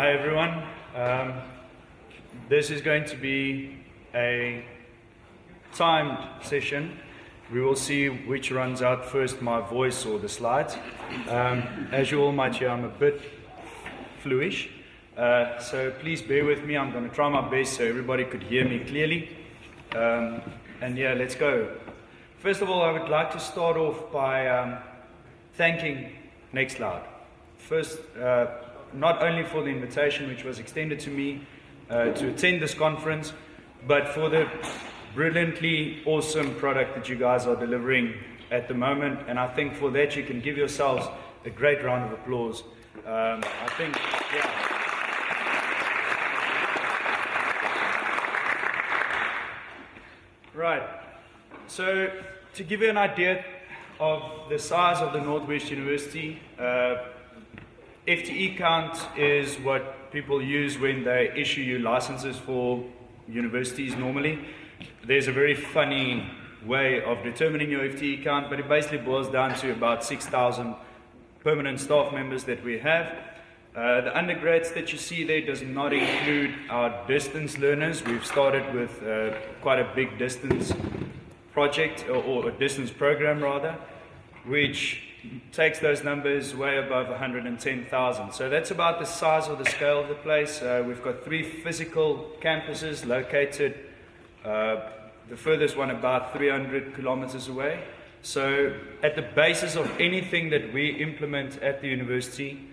Hi everyone. Um, this is going to be a timed session. We will see which runs out first, my voice or the slides. Um, as you all might hear, I'm a bit fluish. Uh, so please bear with me. I'm going to try my best so everybody could hear me clearly. Um, and yeah, let's go. First of all, I would like to start off by um, thanking Nextcloud. First, uh, not only for the invitation which was extended to me uh, to attend this conference, but for the brilliantly awesome product that you guys are delivering at the moment. And I think for that you can give yourselves a great round of applause. Um, I think, yeah. Right. So to give you an idea of the size of the Northwest University, uh, FTE count is what people use when they issue you licenses for universities normally. There's a very funny way of determining your FTE count, but it basically boils down to about 6,000 permanent staff members that we have. Uh, the undergrads that you see there does not include our distance learners. We've started with uh, quite a big distance project, or, or a distance program rather, which takes those numbers way above 110,000. So that's about the size or the scale of the place. Uh, we've got three physical campuses located, uh, the furthest one about 300 kilometers away. So at the basis of anything that we implement at the university,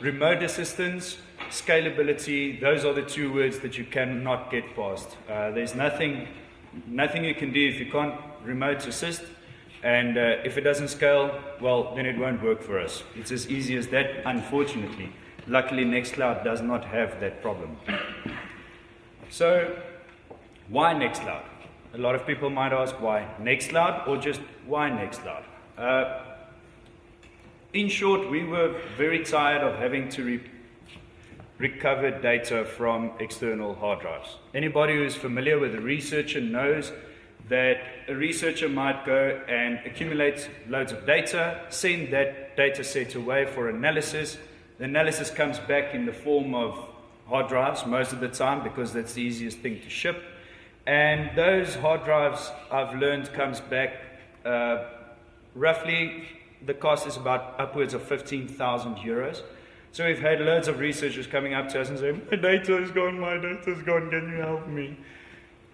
remote assistance, scalability, those are the two words that you cannot get past. Uh, there's nothing, nothing you can do if you can't remote assist and uh, if it doesn't scale, well, then it won't work for us. It's as easy as that, unfortunately. Luckily, Nextcloud does not have that problem. So, why Nextcloud? A lot of people might ask why Nextcloud or just why Nextcloud? Uh, in short, we were very tired of having to re recover data from external hard drives. Anybody who's familiar with a researcher knows that a researcher might go and accumulate loads of data, send that data set away for analysis. The analysis comes back in the form of hard drives most of the time because that's the easiest thing to ship. And those hard drives, I've learned, comes back uh, roughly, the cost is about upwards of 15,000 euros. So we've had loads of researchers coming up to us and saying, my data is gone, my data is gone, can you help me?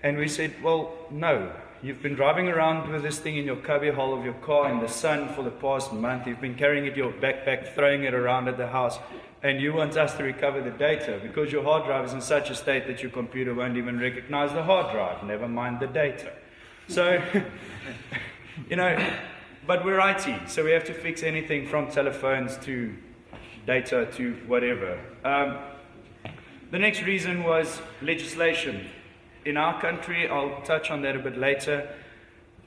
And we said, well, no. You've been driving around with this thing in your cubbyhole of your car in the sun for the past month. You've been carrying it in your backpack, throwing it around at the house. And you want us to recover the data because your hard drive is in such a state that your computer won't even recognize the hard drive, never mind the data. So, you know, but we're IT, so we have to fix anything from telephones to data to whatever. Um, the next reason was legislation in our country, I'll touch on that a bit later,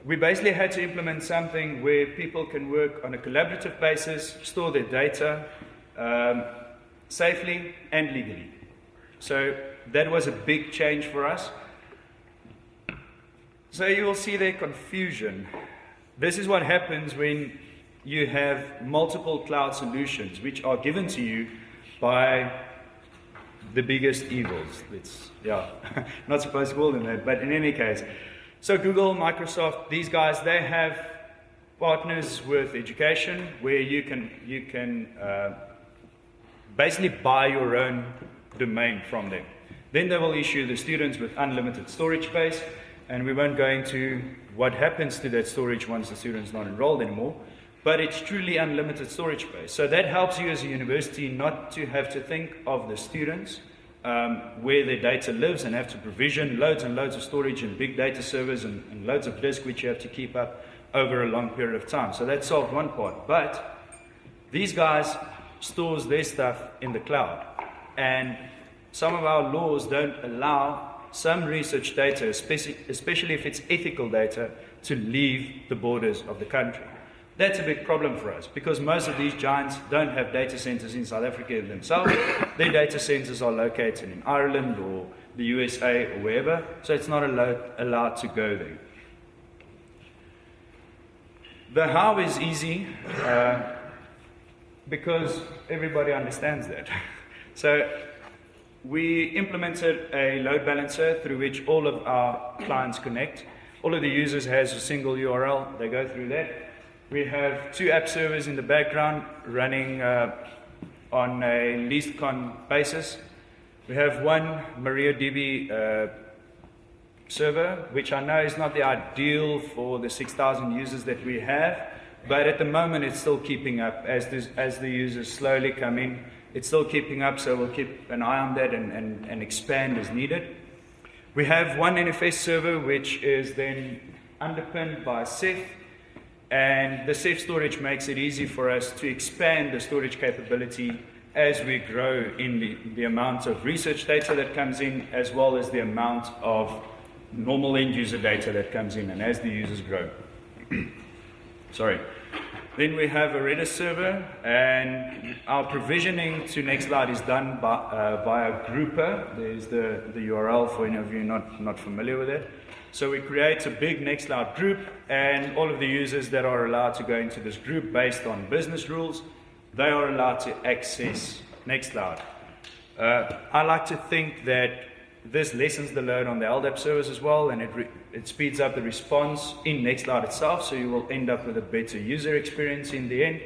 we basically had to implement something where people can work on a collaborative basis, store their data um, safely and legally. So that was a big change for us. So you will see their confusion. This is what happens when you have multiple cloud solutions which are given to you by the biggest evils. It's, yeah, not supposed to call them that, but in any case. So Google, Microsoft, these guys, they have partners with education where you can, you can uh, basically buy your own domain from them. Then they will issue the students with unlimited storage space, and we won't go into what happens to that storage once the student's not enrolled anymore but it's truly unlimited storage space. So that helps you as a university not to have to think of the students um, where their data lives and have to provision loads and loads of storage and big data servers and, and loads of disk which you have to keep up over a long period of time. So that solved one part. But these guys stores their stuff in the cloud. And some of our laws don't allow some research data, especially, especially if it's ethical data, to leave the borders of the country. That's a big problem for us because most of these giants don't have data centers in South Africa themselves. Their data centers are located in Ireland or the USA or wherever, so it's not allowed, allowed to go there. The how is easy uh, because everybody understands that. So we implemented a load balancer through which all of our clients connect. All of the users has a single URL. They go through that. We have two app servers in the background running uh, on a least con basis. We have one MariaDB uh, server, which I know is not the ideal for the 6,000 users that we have, but at the moment it's still keeping up as, this, as the users slowly come in. It's still keeping up, so we'll keep an eye on that and, and, and expand as needed. We have one NFS server, which is then underpinned by Ceph, and the Ceph storage makes it easy for us to expand the storage capability as we grow in the, the amount of research data that comes in, as well as the amount of normal end user data that comes in, and as the users grow. Sorry. Then we have a Redis server, and our provisioning to Nextcloud is done by, uh, via Grouper. There's the, the URL for any of you not, not familiar with it. So we create a big Nextcloud group, and all of the users that are allowed to go into this group based on business rules, they are allowed to access Nextcloud. Uh, I like to think that this lessens the load on the LDAP service as well, and it, it speeds up the response in Nextcloud itself, so you will end up with a better user experience in the end.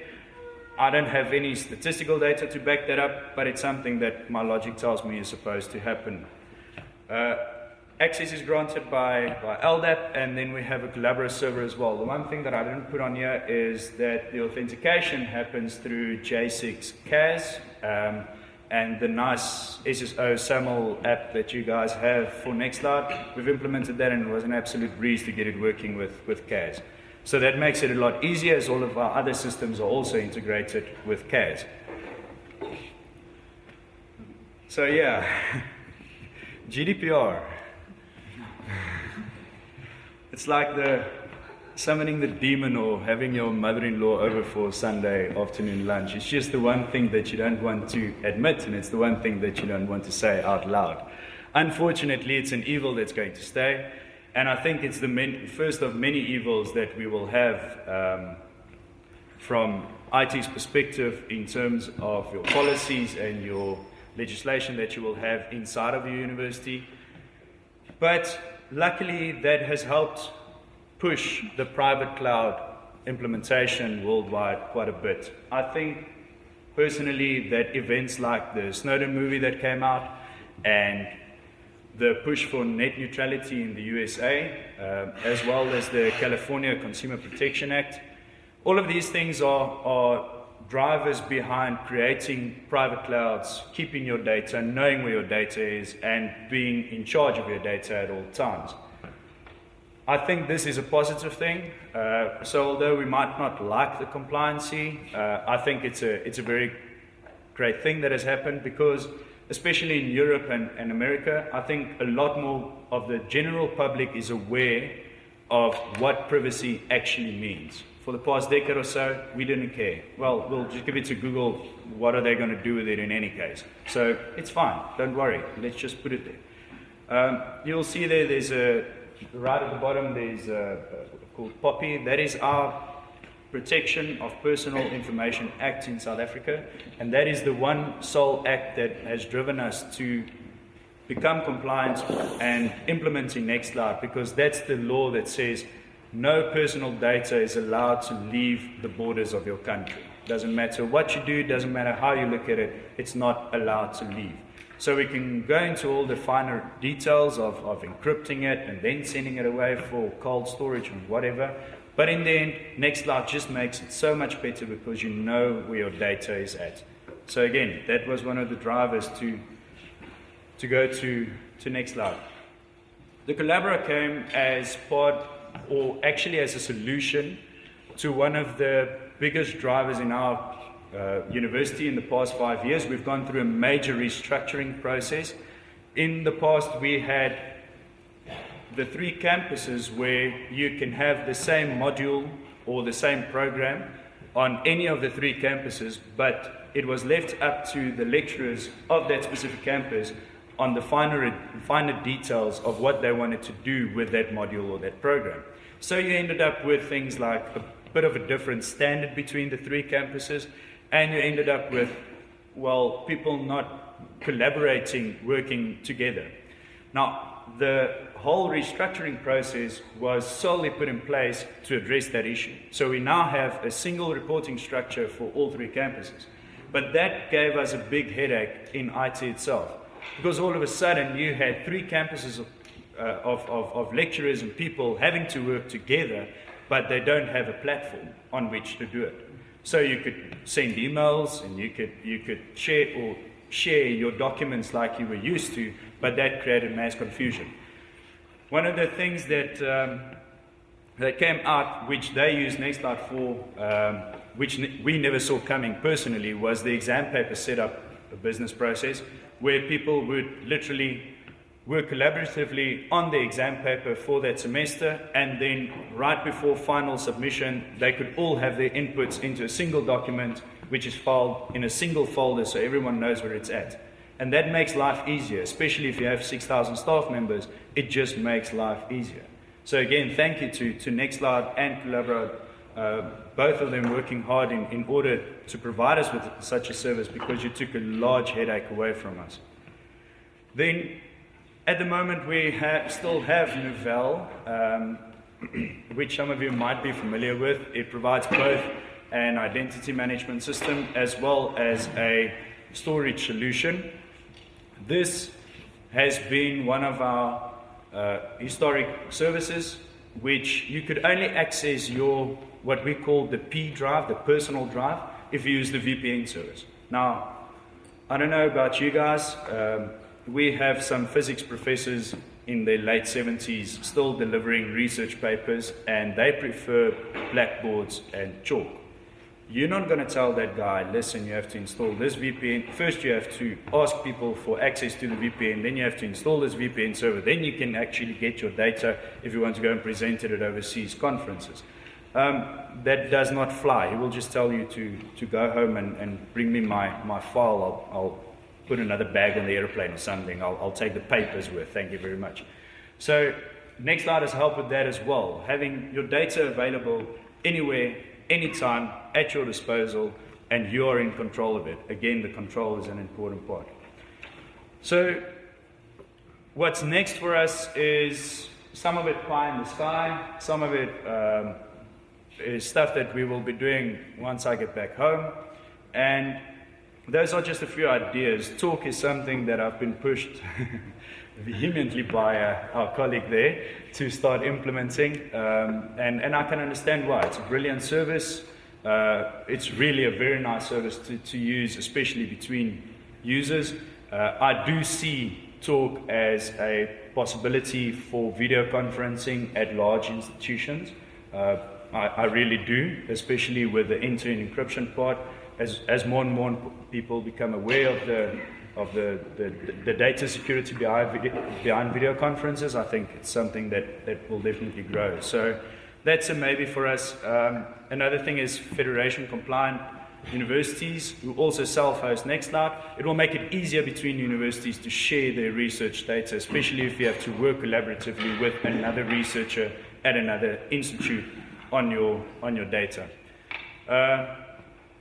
I don't have any statistical data to back that up, but it's something that my logic tells me is supposed to happen. Uh, access is granted by, by LDAP, and then we have a Collabora server as well. The one thing that I didn't put on here is that the authentication happens through Jasig CAS. Um, and the nice SSO SAML app that you guys have for Nextcloud, we've implemented that and it was an absolute breeze to get it working with, with CAS. So that makes it a lot easier as all of our other systems are also integrated with CAS. So yeah, GDPR. It's like the summoning the demon or having your mother-in-law over for Sunday afternoon lunch. It's just the one thing that you don't want to admit, and it's the one thing that you don't want to say out loud. Unfortunately, it's an evil that's going to stay, and I think it's the first of many evils that we will have um, from IT's perspective in terms of your policies and your legislation that you will have inside of your university. But luckily, that has helped push the private cloud implementation worldwide quite a bit. I think personally that events like the Snowden movie that came out and the push for net neutrality in the USA, uh, as well as the California Consumer Protection Act, all of these things are, are drivers behind creating private clouds, keeping your data, knowing where your data is, and being in charge of your data at all times. I think this is a positive thing. Uh, so although we might not like the compliancy, uh, I think it's a, it's a very great thing that has happened because especially in Europe and, and America, I think a lot more of the general public is aware of what privacy actually means. For the past decade or so, we didn't care. Well, we'll just give it to Google. What are they going to do with it in any case? So it's fine. Don't worry. Let's just put it there. Um, you'll see there, there's a, right at the bottom there's a, a, called POPIA. That is our Protection of Personal Information Act in South Africa, and that is the one sole act that has driven us to become compliant and implementing Nextcloud because that's the law that says no personal data is allowed to leave the borders of your country. Doesn't matter what you do, doesn't matter how you look at it, it's not allowed to leave. So we can go into all the finer details of, of encrypting it and then sending it away for cold storage and whatever. But in the end, Nextcloud just makes it so much better because you know where your data is at. So again, that was one of the drivers to, to go to, to Nextcloud. The Collabora came as part, or actually as a solution to one of the biggest drivers in our uh, university in the past five years. We've gone through a major restructuring process. In the past, we had the three campuses where you can have the same module or the same program on any of the three campuses, but it was left up to the lecturers of that specific campus on the finer, finer details of what they wanted to do with that module or that program. So you ended up with things like a bit of a different standard between the three campuses, and you ended up with, well, people not collaborating, working together. Now, the whole restructuring process was solely put in place to address that issue. So we now have a single reporting structure for all three campuses. But that gave us a big headache in IT itself. Because all of a sudden you had three campuses of, uh, of, of, of lecturers and people having to work together, but they don't have a platform on which to do it. So you could send emails and you could, you could share or share your documents like you were used to, but that created mass confusion. One of the things that, um, that came out, which they used Nextcloud for, um, which we never saw coming personally, was the exam paper setup a business process where people would literally work collaboratively on the exam paper for that semester, and then right before final submission, they could all have their inputs into a single document, which is filed in a single folder so everyone knows where it's at. And that makes life easier, especially if you have 6,000 staff members. It just makes life easier. So again, thank you to, to Nextcloud and Collabora, uh, both of them working hard in, in order to provide us with such a service because you took a large headache away from us. Then, at the moment, we ha still have Novell, um, which some of you might be familiar with. It provides both an identity management system as well as a storage solution. This has been one of our uh, historic services, which you could only access your what we call the P drive, the personal drive, if you use the VPN service. Now, I don't know about you guys. Um, we have some physics professors in their late 70s still delivering research papers, and they prefer blackboards and chalk. You're not going to tell that guy, listen, you have to install this VPN. First, you have to ask people for access to the VPN. Then you have to install this VPN server. Then you can actually get your data if you want to go and present it at overseas conferences. Um, that does not fly. He will just tell you to, to go home and, and bring me my, my file. I'll, I'll put another bag on the airplane or something. I'll, I'll take the papers with. Thank you very much. So next Nextcloud has helped with that as well. Having your data available anywhere anytime at your disposal and you're in control of it. Again, the control is an important part. So, what's next for us is some of it pie in the sky, some of it um, stuff that we will be doing once I get back home. And those are just a few ideas. Talk is something that I've been pushed vehemently by uh, our colleague there to start implementing. Um, and, and I can understand why. It's a brilliant service. Uh, it's really a very nice service to, to use, especially between users. Uh, I do see Talk as a possibility for video conferencing at large institutions. I, I, really do, especially with the end-to-end encryption part. As, as more and more people become aware of the of the, the, the data security behind video, behind video conferences, I think it's something that, that will definitely grow. So that's a maybe for us. Um, another thing is federation compliant universities who also self-host Nextcloud. It will make it easier between universities to share their research data, especially if you have to work collaboratively with another researcher at another institute on your, on your data. Uh,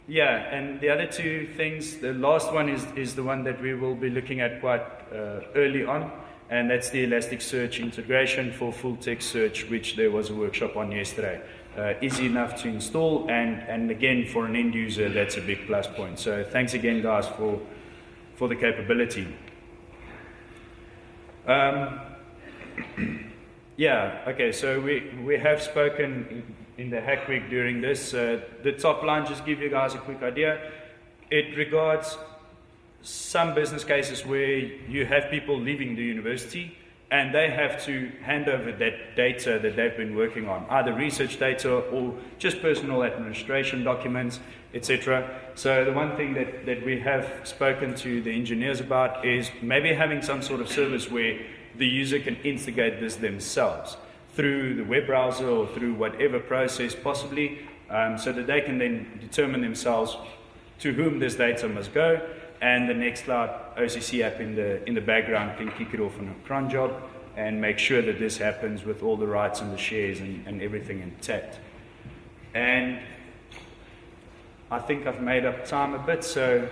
yeah, and the other two things, the last one is, is the one that we will be looking at quite uh, early on, and that's the Elasticsearch integration for full text search, which there was a workshop on yesterday. Uh, easy enough to install, and, and again, for an end user, that's a big plus point. So thanks again, guys, for, for the capability. Um, yeah, okay, so we, we have spoken in the Hack Week during this. Uh, the top line, just give you guys a quick idea. It regards some business cases where you have people leaving the university and they have to hand over that data that they've been working on, either research data or just personal administration documents, etc. So the one thing that, that we have spoken to the engineers about is maybe having some sort of service where the user can instigate this themselves through the web browser or through whatever process possibly, um, so that they can then determine themselves to whom this data must go, and the Nextcloud OCC app in the, in the background can kick it off on a cron job and make sure that this happens with all the rights and the shares and, and everything intact. And I think I've made up time a bit, so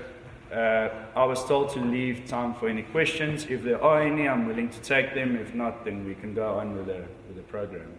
Uh, I was told to leave time for any questions. If there are any, I'm willing to take them. If not, then we can go on with the, with the program.